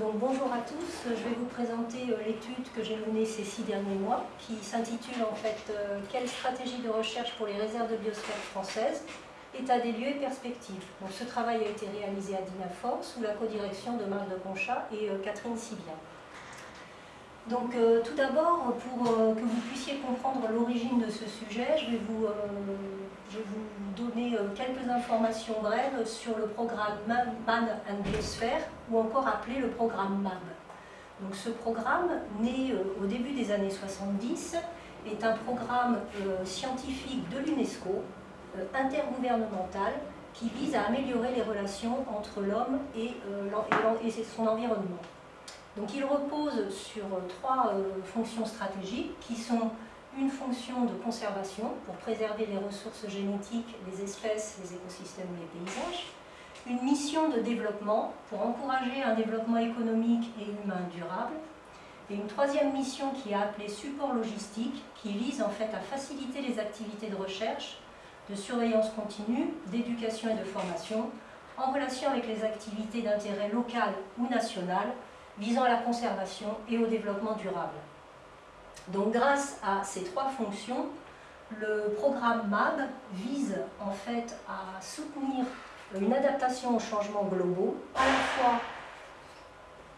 Donc bonjour à tous, je vais vous présenter euh, l'étude que j'ai menée ces six derniers mois qui s'intitule en fait euh, Quelle stratégie de recherche pour les réserves de biosphère françaises État des lieux et perspectives? Donc ce travail a été réalisé à Dinafort sous la codirection de Marc de Conchat et euh, Catherine Sibien. Donc tout d'abord, pour que vous puissiez comprendre l'origine de ce sujet, je vais vous je vais vous donner euh, quelques informations brèves sur le programme MAN and Biosphère, ou encore appelé le programme MAB. Donc ce programme, né euh, au début des années 70, est un programme euh, scientifique de l'UNESCO, intergouvernemental, qui vise à améliorer les relations entre l'homme et, son environnement. Donc il repose sur trois fonctions stratégiques qui sont une fonction de conservation pour préserver les ressources génétiques, les espèces, les écosystèmes et les paysages, une mission de développement pour encourager un développement économique et humain durable, et une troisième mission qui est appelée support logistique, qui vise en fait à faciliter les activités de recherche, de surveillance continue, d'éducation et de formation, en relation avec les activités d'intérêt local ou national, visant à la conservation et au développement durable. Donc grâce à ces trois fonctions, le programme MAB vise en fait à soutenir une adaptation aux changements globaux,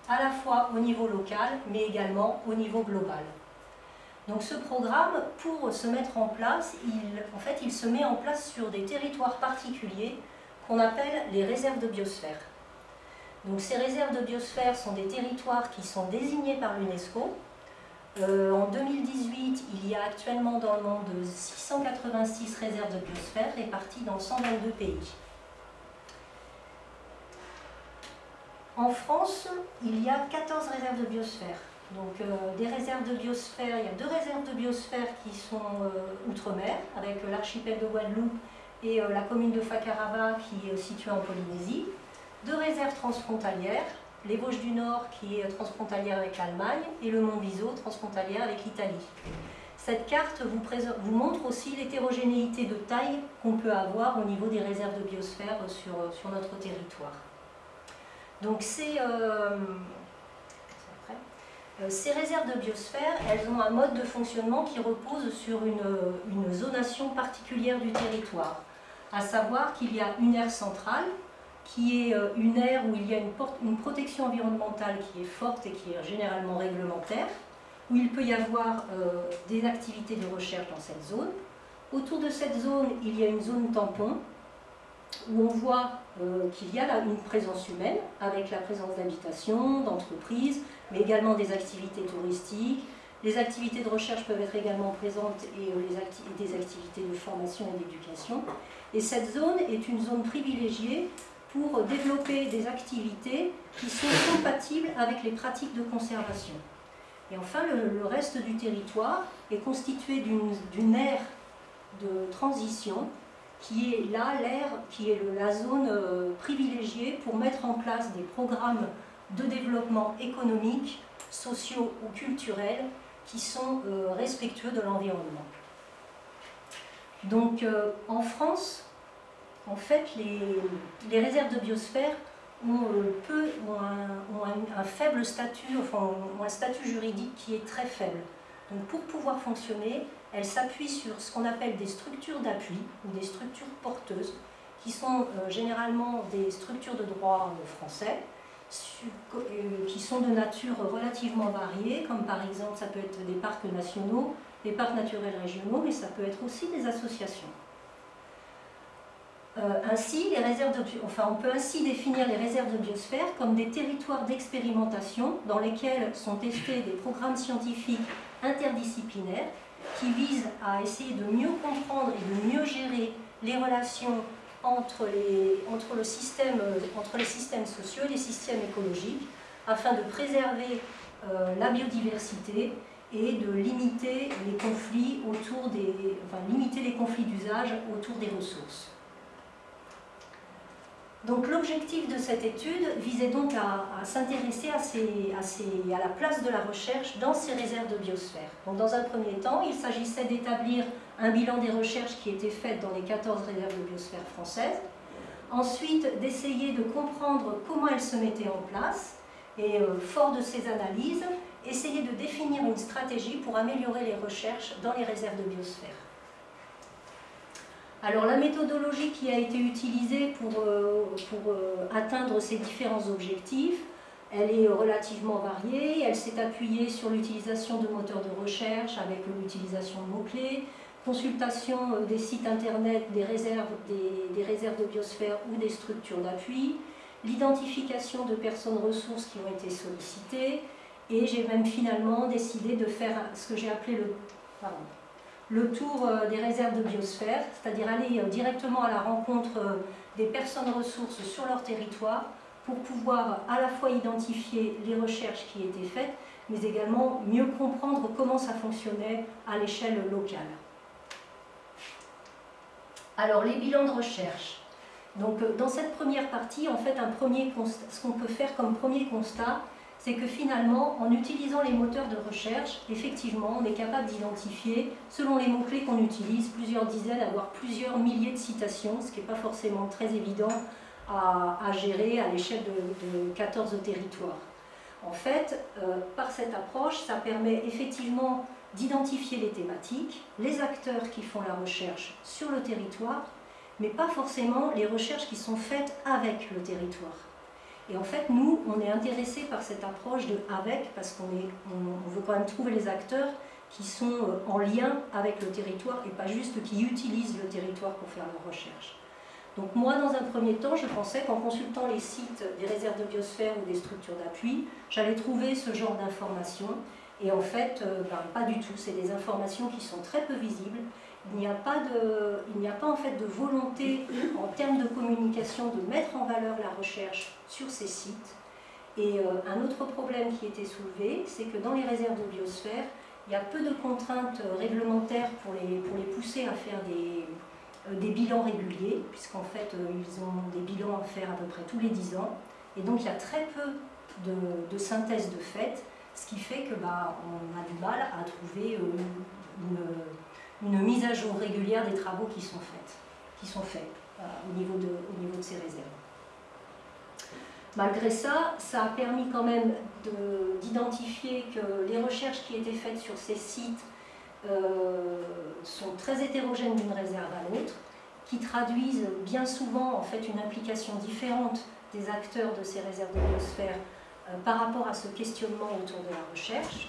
à la fois, au niveau local, mais également au niveau global. Donc ce programme, pour se mettre en place, il, en fait, il se met en place sur des territoires particuliers qu'on appelle les réserves de biosphère. Donc ces réserves de biosphère sont des territoires qui sont désignés par l'UNESCO, euh, en 2018, il y a actuellement dans le monde 686 réserves de biosphère réparties dans 122 pays. En France, il y a 14 réserves de biosphère. Donc euh, des réserves de biosphère, il y a deux réserves de biosphère qui sont euh, outre-mer, avec l'archipel de Guadeloupe et la commune de Fakarava qui est située en Polynésie. Deux réserves transfrontalières, les Vosges du Nord qui est transfrontalière avec l'Allemagne et le Mont Viso transfrontalière avec l'Italie. Cette carte vous, montre aussi l'hétérogénéité de taille qu'on peut avoir au niveau des réserves de biosphère sur, sur notre territoire. Donc ces, euh, euh, ces réserves de biosphère, elles ont un mode de fonctionnement qui repose sur une, une zonation particulière du territoire, à savoir qu'il y a une aire centrale qui est euh, une aire où il y a une, protection environnementale qui est forte et qui est généralement réglementaire, où il peut y avoir euh, des activités de recherche dans cette zone. Autour de cette zone, il y a une zone tampon, où on voit euh, qu'il y a une présence humaine, avec la présence d'habitations, d'entreprises, mais également des activités touristiques. Les activités de recherche peuvent être également présentes et des activités de formation et d'éducation. Et cette zone est une zone privilégiée pour développer des activités qui sont compatibles avec les pratiques de conservation. Et enfin, le, reste du territoire est constitué d'une aire de transition qui est là l'aire, qui est la zone euh, privilégiée pour mettre en place des programmes de développement économique, sociaux ou culturels qui sont euh, respectueux de l'environnement. Donc euh, en France, en fait, les, réserves de biosphère ont, euh, peu, un, faible statut, enfin, un statut juridique qui est très faible. Donc pour pouvoir fonctionner, elles s'appuient sur ce qu'on appelle des structures d'appui ou des structures porteuses, qui sont euh, généralement des structures de droit euh, français, qui sont de nature relativement variée, comme par exemple ça peut être des parcs nationaux, des parcs naturels régionaux, mais ça peut être aussi des associations. Euh, ainsi, on peut ainsi définir les réserves de biosphère comme des territoires d'expérimentation dans lesquels sont testés des programmes scientifiques interdisciplinaires qui visent à essayer de mieux comprendre et de mieux gérer les relations entre les, les systèmes sociaux et les systèmes écologiques afin de préserver euh, la biodiversité et de limiter les conflits autour des, enfin, limiter les conflits d'usage autour des ressources. Donc l'objectif de cette étude visait donc à, s'intéresser à, la place de la recherche dans ces réserves de biosphère. Donc dans un premier temps, il s'agissait d'établir un bilan des recherches qui étaient faites dans les 14 réserves de biosphère françaises, ensuite d'essayer de comprendre comment elles se mettaient en place, Et fort de ces analyses, essayer de définir une stratégie pour améliorer les recherches dans les réserves de biosphère. Alors la méthodologie qui a été utilisée pour, pour atteindre ces différents objectifs, elle est relativement variée, elle s'est appuyée sur l'utilisation de moteurs de recherche avec l'utilisation de mots-clés, consultation euh, des sites internet des réserves, des, réserves de biosphère ou des structures d'appui, l'identification de personnes ressources qui ont été sollicitées, et j'ai même finalement décidé de faire ce que j'ai appelé le, le tour euh, des réserves de biosphère, c'est-à-dire aller euh, directement à la rencontre des personnes ressources sur leur territoire pour pouvoir à la fois identifier les recherches qui étaient faites, mais également mieux comprendre comment ça fonctionnait à l'échelle locale. Alors, les bilans de recherche. Donc, euh, dans cette première partie, en fait, ce qu'on peut faire comme premier constat, c'est que finalement, en utilisant les moteurs de recherche, effectivement, on est capable d'identifier, selon les mots-clés qu'on utilise, plusieurs dizaines, voire plusieurs milliers de citations, ce qui n'est pas forcément très évident à, gérer à l'échelle de, 14 territoires. En fait, euh, par cette approche, ça permet effectivement d'identifier les thématiques, les acteurs qui font la recherche sur le territoire, mais pas forcément les recherches qui sont faites avec le territoire. Et en fait, nous, on est intéressés par cette approche de avec, parce qu'on on, veut quand même trouver les acteurs qui sont euh, en lien avec le territoire et pas juste qui utilisent le territoire pour faire leur recherche. Donc moi, dans un premier temps, je pensais qu'en consultant les sites des réserves de biosphère ou des structures d'appui, j'allais trouver ce genre d'informations. Et en fait, euh, ben, pas du tout. C'est des informations qui sont très peu visibles. Il n'y a pas, de, il n'y a pas en fait de volonté en termes de communication de mettre en valeur la recherche sur ces sites. Et euh, un autre problème qui était soulevé, c'est que dans les réserves de biosphère, il y a peu de contraintes réglementaires pour les, pour les pousser à faire des, euh, des bilans réguliers, puisqu'en fait, euh, ils ont des bilans à faire à peu près tous les 10 ans. Et donc, il y a très peu de, synthèse de fait, ce qui fait que bah, on a du mal à trouver euh, une, mise à jour régulière des travaux qui sont faits, de, au niveau de ces réserves. Malgré ça, ça a permis quand même d'identifier que les recherches qui étaient faites sur ces sites euh, sont très hétérogènes d'une réserve à l'autre, qui traduisent bien souvent en fait une implication différente des acteurs de ces réserves de biosphère euh, par rapport à ce questionnement autour de la recherche,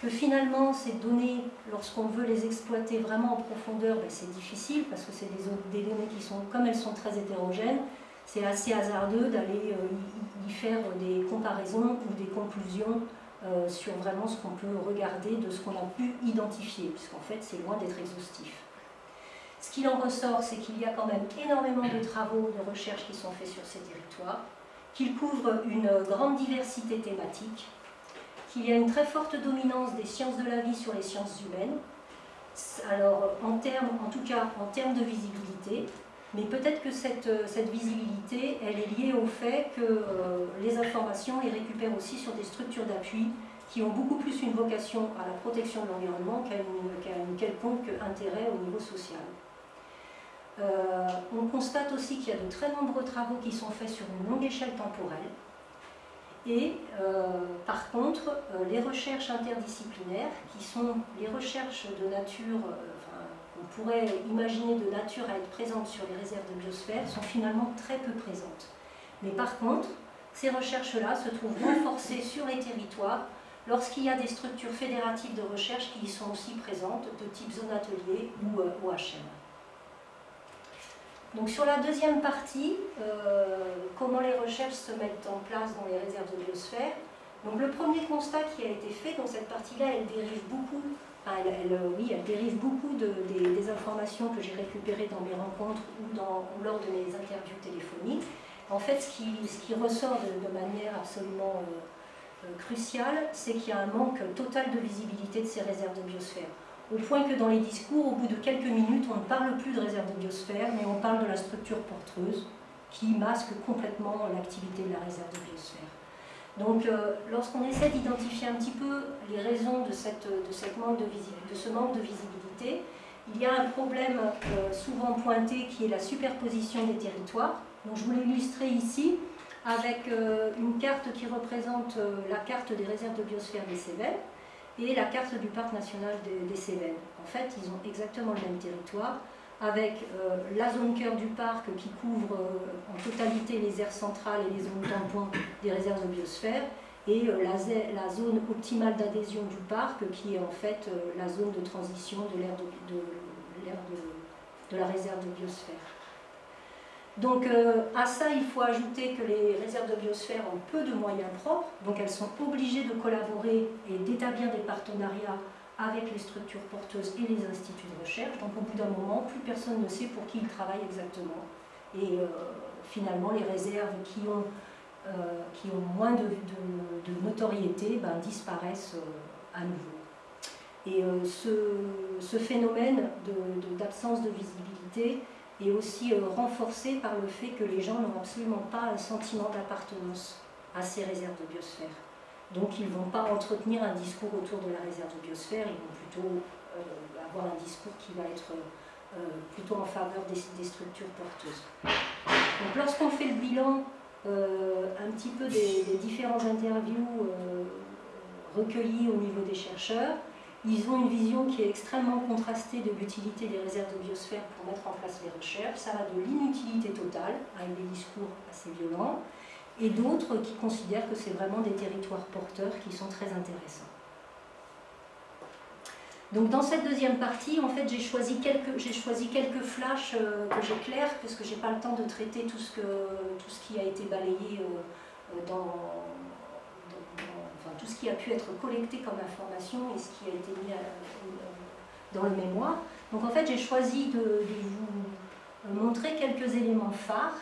que finalement ces données, lorsqu'on veut les exploiter vraiment en profondeur, ben, c'est difficile parce que c'est des, données qui sont, comme elles sont très hétérogènes, c'est assez hasardeux d'aller euh, y, faire des comparaisons ou des conclusions euh, sur vraiment ce qu'on peut regarder de ce qu'on a pu identifier, puisqu'en fait c'est loin d'être exhaustif. Ce qu'il en ressort, c'est qu'il y a quand même énormément de travaux de recherche qui sont faits sur ces territoires, qu'ils couvrent une grande diversité thématique, qu'il y a une très forte dominance des sciences de la vie sur les sciences humaines, alors en termes, en tout cas en termes de visibilité, mais peut-être que cette, cette, visibilité, elle est liée au fait que euh, les informations les récupèrent aussi sur des structures d'appui qui ont beaucoup plus une vocation à la protection de l'environnement qu'à un quelconque intérêt au niveau social. Euh, on constate aussi qu'il y a de très nombreux travaux qui sont faits sur une longue échelle temporelle. Et euh, par contre, les recherches interdisciplinaires, qui sont les recherches de nature on pourrait imaginer de nature à être présente sur les réserves de biosphère sont finalement très peu présentes. Mais par contre, ces recherches-là se trouvent renforcées sur les territoires lorsqu'il y a des structures fédératives de recherche qui y sont aussi présentes, de type zone atelier ou OHM. Euh, Donc sur la deuxième partie, euh, comment les recherches se mettent en place dans les réserves de biosphère. Donc le premier constat qui a été fait dans cette partie-là, elle dérive beaucoup elle, euh, oui, elle dérive beaucoup des, informations que j'ai récupérées dans mes rencontres ou, lors de mes interviews téléphoniques. En fait, ce qui, ressort de, manière absolument euh, euh, cruciale, c'est qu'il y a un manque total de visibilité de ces réserves de biosphère. Au point que dans les discours, au bout de quelques minutes, on ne parle plus de réserve de biosphère, mais on parle de la structure porteuse qui masque complètement l'activité de la réserve de biosphère. Donc, euh, lorsqu'on essaie d'identifier un petit peu les raisons de, cette, de, ce manque de visibilité, il y a un problème euh, souvent pointé qui est la superposition des territoires. Donc, je vous l'ai illustré ici avec une carte qui représente la carte des réserves de biosphère des Cévennes et la carte du parc national des, Cévennes. En fait, ils ont exactement le même territoire, avec la zone cœur du parc qui couvre en totalité les aires centrales et les zones tampons des réserves de biosphère, et la, zone optimale d'adhésion du parc qui est en fait la zone de transition de l'ère de, de, la réserve de biosphère. Donc euh, à ça, il faut ajouter que les réserves de biosphère ont peu de moyens propres, donc elles sont obligées de collaborer et d'établir des partenariats avec les structures porteuses et les instituts de recherche. Donc au bout d'un moment, plus personne ne sait pour qui ils travaillent exactement. Et euh, finalement, les réserves qui ont, euh, qui ont moins de, notoriété ben, disparaissent à nouveau. Et ce, phénomène d'absence de visibilité et aussi euh, renforcé par le fait que les gens n'ont absolument pas un sentiment d'appartenance à ces réserves de biosphère. Donc ils ne vont pas entretenir un discours autour de la réserve de biosphère, ils vont plutôt euh, avoir un discours qui va être euh, plutôt en faveur des, structures porteuses. Donc lorsqu'on fait le bilan un petit peu des, des différents interviews recueillis au niveau des chercheurs, ils ont une vision qui est extrêmement contrastée de l'utilité des réserves de biosphère pour mettre en place les recherches. Ça va de l'inutilité totale, avec des discours assez violents, et d'autres qui considèrent que c'est vraiment des territoires porteurs qui sont très intéressants. Donc dans cette deuxième partie, en fait, j'ai choisi quelques, flashs euh, que j'éclaire, parce que je n'ai pas le temps de traiter tout ce, qui a été balayé euh, euh, tout ce qui a pu être collecté comme information et ce qui a été mis dans le mémoire. Donc en fait, j'ai choisi de, vous montrer quelques éléments phares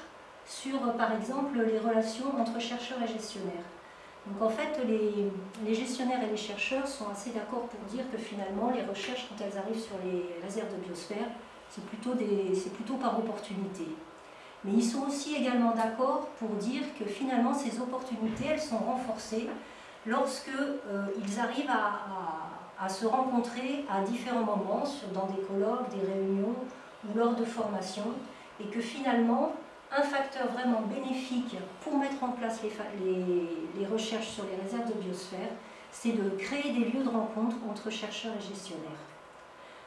sur, par exemple, les relations entre chercheurs et gestionnaires. Donc en fait, les, les gestionnaires et les chercheurs sont assez d'accord pour dire que finalement, les recherches, quand elles arrivent sur les réserves de biosphère, c'est plutôt, plutôt par opportunité. Mais ils sont aussi également d'accord pour dire que finalement, ces opportunités, elles sont renforcées lorsqu'ils euh, arrivent à, se rencontrer à différents moments, dans des colloques, des réunions ou lors de formations, et que finalement, un facteur vraiment bénéfique pour mettre en place les, recherches sur les réserves de biosphère, c'est de créer des lieux de rencontre entre chercheurs et gestionnaires.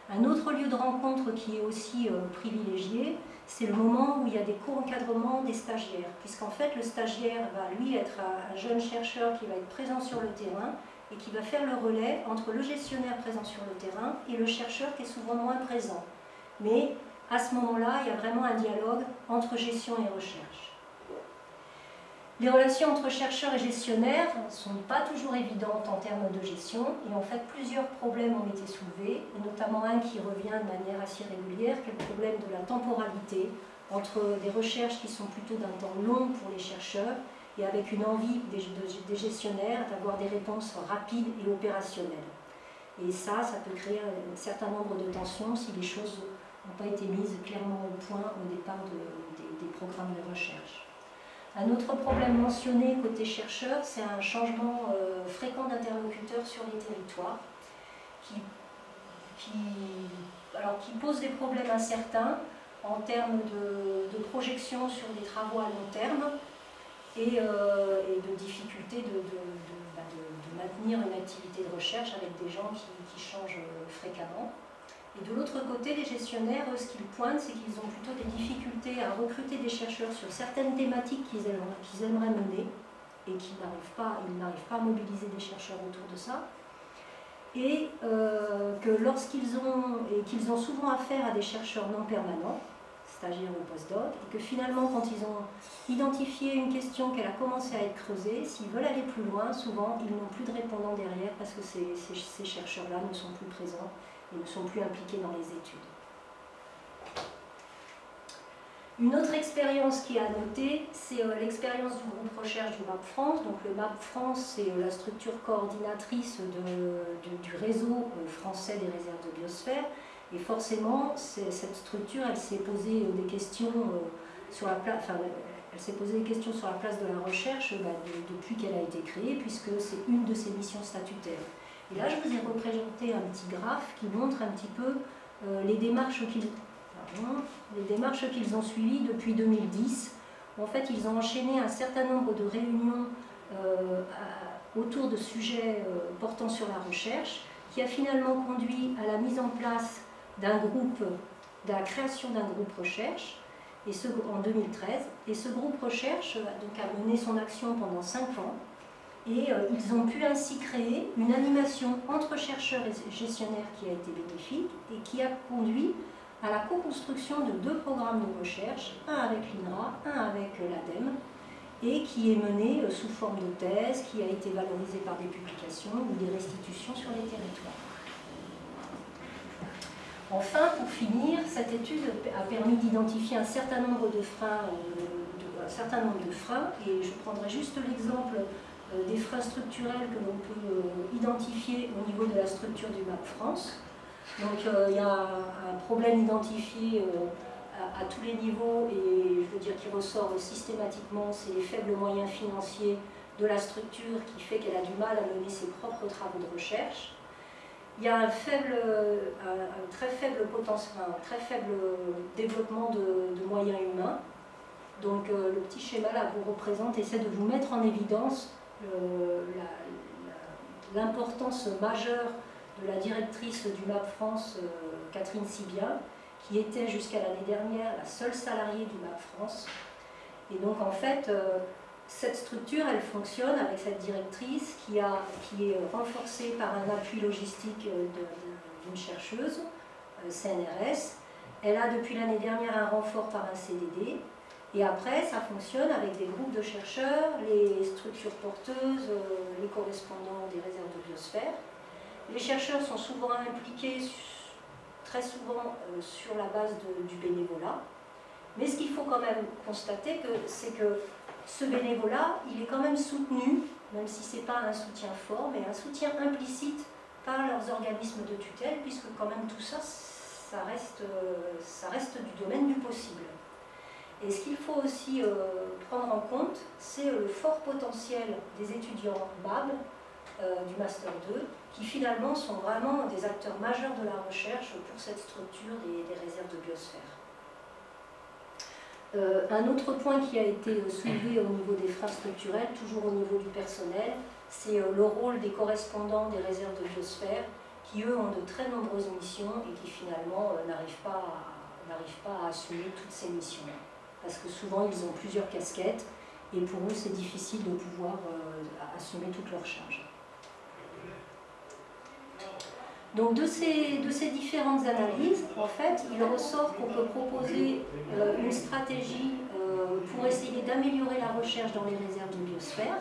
Un autre lieu de rencontre qui est aussi euh, privilégié, c'est le moment où il y a des co-encadrements des stagiaires, puisqu'en fait le stagiaire va lui être un jeune chercheur qui va être présent sur le terrain et qui va faire le relais entre le gestionnaire présent sur le terrain et le chercheur qui est souvent moins présent. Mais à ce moment-là, il y a vraiment un dialogue entre gestion et recherche. Les relations entre chercheurs et gestionnaires ne sont pas toujours évidentes en termes de gestion et en fait plusieurs problèmes ont été soulevés, et notamment un qui revient de manière assez régulière, qui est le problème de la temporalité entre des recherches qui sont plutôt d'un temps long pour les chercheurs et avec une envie des, gestionnaires d'avoir des réponses rapides et opérationnelles. Et ça, ça peut créer un certain nombre de tensions si les choses n'ont pas été mises clairement au point au départ des programmes de recherche. Un autre problème mentionné côté chercheur, c'est un changement euh, fréquent d'interlocuteurs sur les territoires qui, pose des problèmes incertains en termes de, projection sur des travaux à long terme et, euh, de difficulté bah, de, maintenir une activité de recherche avec des gens qui changent fréquemment. Et de l'autre côté, les gestionnaires, ce qu'ils pointent, c'est qu'ils ont plutôt des difficultés à recruter des chercheurs sur certaines thématiques qu'ils aimeraient, mener et qu'ils n'arrivent pas, à mobiliser des chercheurs autour de ça. Et euh, que lorsqu'ils ont, et qu'ils ont souvent affaire à des chercheurs non permanents, stagiaires ou postdoc, et que finalement, quand ils ont identifié une question qu'elle a commencé à être creusée, s'ils veulent aller plus loin, souvent, ils n'ont plus de répondants derrière parce que ces chercheurs-là ne sont plus présents et ne sont plus impliqués dans les études. Une autre expérience qui est à noter, c'est euh, l'expérience du groupe recherche du MAP France. Donc le MAP France, c'est euh, la structure coordinatrice du, réseau euh, français des réserves de biosphère. Et forcément, cette structure, elle s'est posée des questions sur la place, elle s'est posé des questions sur la place de la recherche bah, depuis qu'elle a été créée, puisque c'est une de ses missions statutaires. Et là, je vous ai représenté un petit graphe qui montre un petit peu euh, les démarches qu'ils ont suivies depuis 2010 En fait, ils ont enchaîné un certain nombre de réunions euh, autour de sujets euh, portant sur la recherche, qui a finalement conduit à la mise en place d'un groupe, de la création d'un groupe recherche, et ce, en 2013. Et ce groupe recherche donc, a mené son action pendant 5 ans, et euh, ils ont pu ainsi créer une animation entre chercheurs et gestionnaires qui a été bénéfique et qui a conduit à la co-construction de deux programmes de recherche, un avec l'INRA, un avec l'ADEME, et qui est mené euh, sous forme de thèse, qui a été valorisé par des publications ou des restitutions sur les territoires. Enfin, pour finir, cette étude a permis d'identifier un certain nombre de freins, euh, un certain nombre de freins, et je prendrai juste l'exemple euh, des freins structurels que l'on peut identifier au niveau de la structure du MAP France. Donc il y a un problème identifié à, tous les niveaux et je veux dire qui ressort systématiquement, c'est les faibles moyens financiers de la structure qui fait qu'elle a du mal à mener ses propres travaux de recherche. Il y a un, très faible potentiel, un très faible développement de, moyens humains. Donc euh, le petit schéma là vous représente, essaie de vous mettre en évidence euh, l'importance majeure de la directrice du MAP France, euh, Catherine Sibia, qui était jusqu'à l'année dernière la seule salariée du MAP France. Et donc en fait, euh, cette structure, elle fonctionne avec cette directrice qui, a, qui est renforcée par un appui logistique euh, d'une chercheuse, CNRS. Elle a depuis l'année dernière un renfort par un CDD. Et après, ça fonctionne avec des groupes de chercheurs, les structures porteuses, les correspondants des réserves de biosphère. Les chercheurs sont souvent impliqués très souvent euh, sur la base du bénévolat. Mais ce qu'il faut quand même constater, c'est que ce bénévolat, il est quand même soutenu, même si ce n'est pas un soutien fort, mais un soutien implicite par leurs organismes de tutelle, puisque quand même tout ça, ça reste, ça reste du domaine du possible. Et ce qu'il faut aussi euh, prendre en compte, c'est le fort potentiel des étudiants BAB euh, du Master 2, qui finalement sont vraiment des acteurs majeurs de la recherche pour cette structure des, réserves de biosphère. Euh, un autre point qui a été soulevé au niveau des freins structurels, toujours au niveau du personnel, c'est euh, le rôle des correspondants des réserves de biosphère, qui eux ont de très nombreuses missions et qui finalement euh, n'arrivent pas, à assumer toutes ces missions-là. Parce que souvent ils ont plusieurs casquettes et pour eux c'est difficile de pouvoir assumer toutes leurs charges. Donc de ces, de ces, différentes analyses, en fait, il ressort qu'on peut proposer euh, une stratégie euh, pour essayer d'améliorer la recherche dans les réserves de biosphère,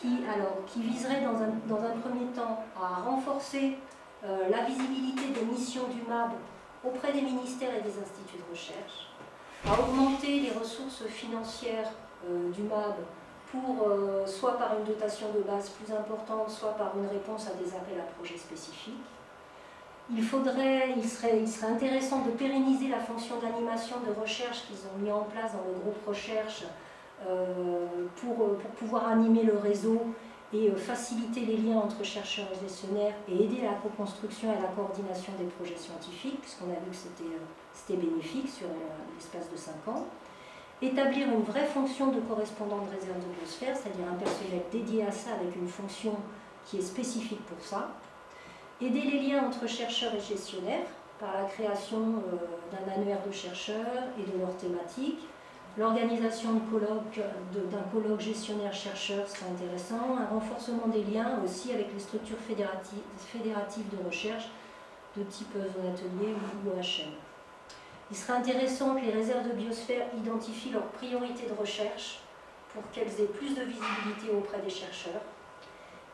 qui, alors, qui viserait dans un, dans un premier temps à renforcer euh, la visibilité des missions du MAB auprès des ministères et des instituts de recherche, à augmenter les ressources financières du MAB pour, soit par une dotation de base plus importante, soit par une réponse à des appels à projets spécifiques, il, faudrait, il, serait, il serait intéressant de pérenniser la fonction d'animation de recherche qu'ils ont mis en place dans le groupe recherche euh, pour, pour, pouvoir animer le réseau et euh, faciliter les liens entre chercheurs et gestionnaires et aider à la co-construction et à la coordination des projets scientifiques, puisqu'on a vu que c'était euh, bénéfique sur l'espace de 5 ans. Établir une vraie fonction de correspondant de réserve de biosphère, c'est-à-dire un personnel dédié à ça avec une fonction qui est spécifique pour ça aider les liens entre chercheurs et gestionnaires par la création euh, d'un annuaire de chercheurs et de leurs thématiques, l'organisation d'un colloque gestionnaire-chercheur serait intéressant, un renforcement des liens aussi avec les structures fédératives, de recherche de type zone atelier ou OHM. Il serait intéressant que les réserves de biosphère identifient leurs priorités de recherche pour qu'elles aient plus de visibilité auprès des chercheurs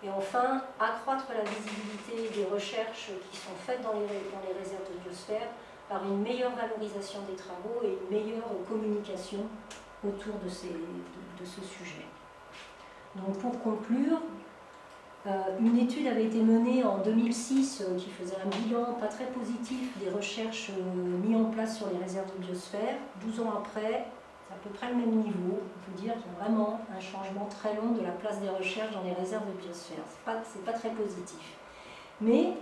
et enfin, accroître la visibilité des recherches qui sont faites dans les, réserves de biosphère par une meilleure valorisation des travaux et une meilleure communication autour de, ce sujet. Donc pour conclure, euh, une étude avait été menée en 2006 euh, qui faisait un bilan pas très positif des recherches euh, mises en place sur les réserves de biosphère. 12 ans après, c'est à peu près le même niveau. On peut dire qu'il y a vraiment un changement très long de la place des recherches dans les réserves de biosphère. Ce n'est pas, pas, très positif. Mais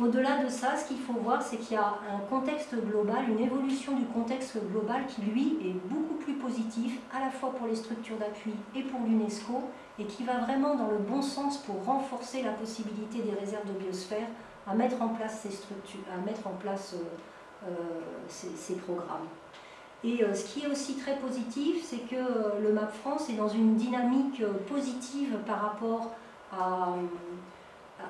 Au-delà de ça, ce qu'il faut voir, c'est qu'il y a un contexte global, une évolution du contexte global qui, lui, est beaucoup plus positif, à la fois pour les structures d'appui et pour l'UNESCO, et qui va vraiment dans le bon sens pour renforcer la possibilité des réserves de biosphère à mettre en place ces structures, à mettre en place euh, euh, ces, programmes. Et euh, ce qui est aussi très positif, c'est que le MAP France est dans une dynamique positive par rapport à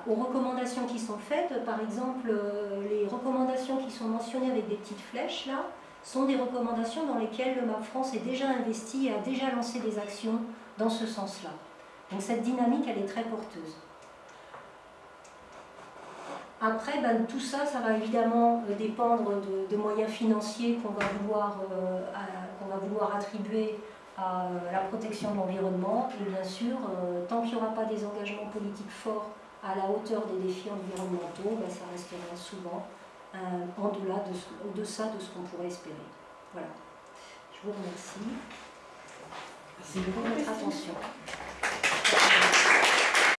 aux recommandations qui sont faites, par exemple, euh, les recommandations qui sont mentionnées avec des petites flèches, là, sont des recommandations dans lesquelles le MAP France est déjà investi et a déjà lancé des actions dans ce sens-là. Donc cette dynamique, elle est très porteuse. Après, ben, tout ça, ça va évidemment euh, dépendre de, moyens financiers qu'on va, euh, va vouloir attribuer à la protection de l'environnement. Et bien sûr, tant qu'il n'y aura pas des engagements politiques forts à la hauteur des défis environnementaux, ben, ça restera souvent euh, en delà de ce, au deçà de ce qu'on pourrait espérer. Voilà. Je vous remercie. Merci beaucoup pour votre attention.